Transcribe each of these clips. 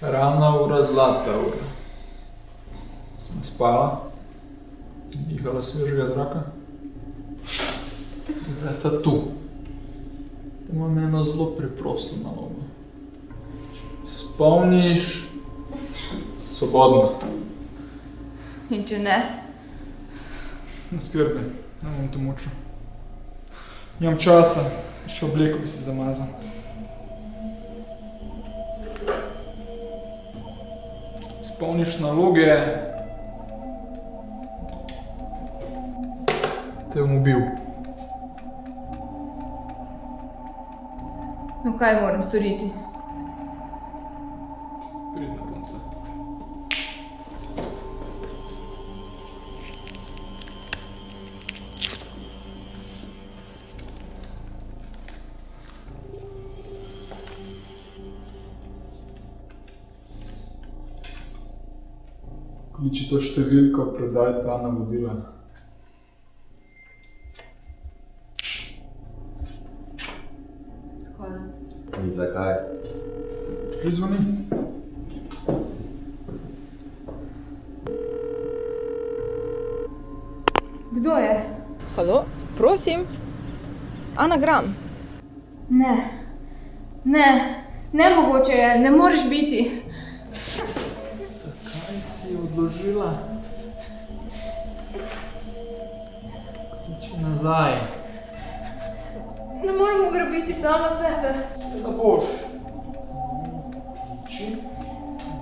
Ravna ura, zlata ura. Sem spala, dihala svežega zraka. In zdaj sem tu. Te imam eno zelo preprosto nalogo. Spomniš, svobodno. In če ne? Ne skrbi, ne bom te mučil. Nimam časa, še obleko bi si zamazal. Spomniš naloge. Te bom ubil. no kaj moram storiti? Kliči to številko, predaj ta navodila. Hvala. In zakaj? Že zvoni. Kdo je? Halo, prosim. Anagram. Ne, ne, nemogoče je, ne moreš biti. Si odložila? Kliči nazaj. Ne morem ugrabiti sama sebe. Seveda boš. Kliči,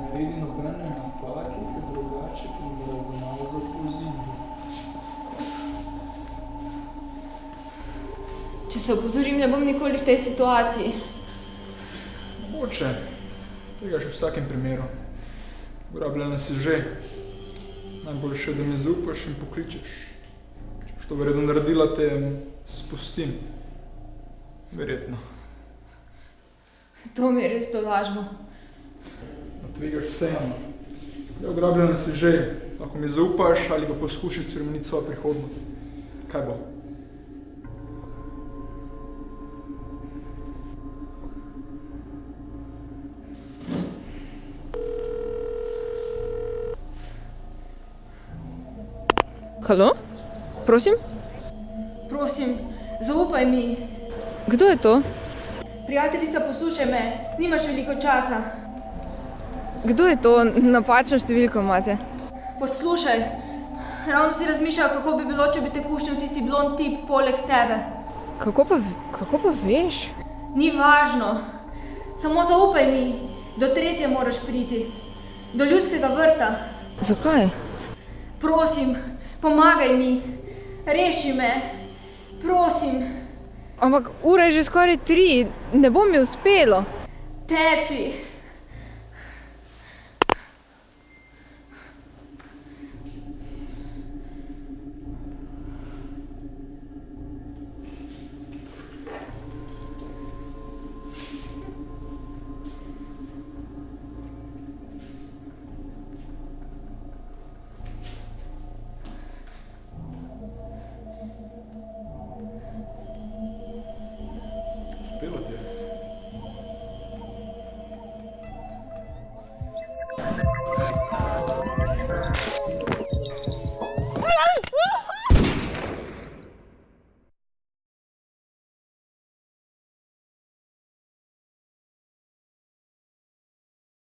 naredi nobene napake, ker drugače ti bo razmazal po zidu. Če se opozorim, ne bom nikoli v tej situaciji. Mogoče. Tega še v vsakem primeru. Ugrabljena si že. Najboljše, da mi zaupaš in pokličeš. Če boš to verjetno naredila, te spustim. Verjetno. To mi je res to lažmo. Tvegaš vseeno. Ja, ugrabljena si že. Lahko mi zaupaš ali pa poskušaš spremeniti svojo prihodnost. Kaj bo? Halo, prosim. Prosim, zaupaj mi. Kdo je to? Prijateljica, poslušaj me, nimaš veliko časa. Kdo je to? Napačno številko imate. Poslušaj, ravno si razmišljal, kako bi bilo, če bi te kušnil tisti blond tip poleg tebe. Kako pa, kako pa veš? Ni važno, samo zaupaj mi, do tretje moraš priti, do ljudskega vrta. Zakaj? Prosim, pomagaj mi, reši me, prosim, Ampak ura je že skoraj tri, ne bo mi uspelo. teci.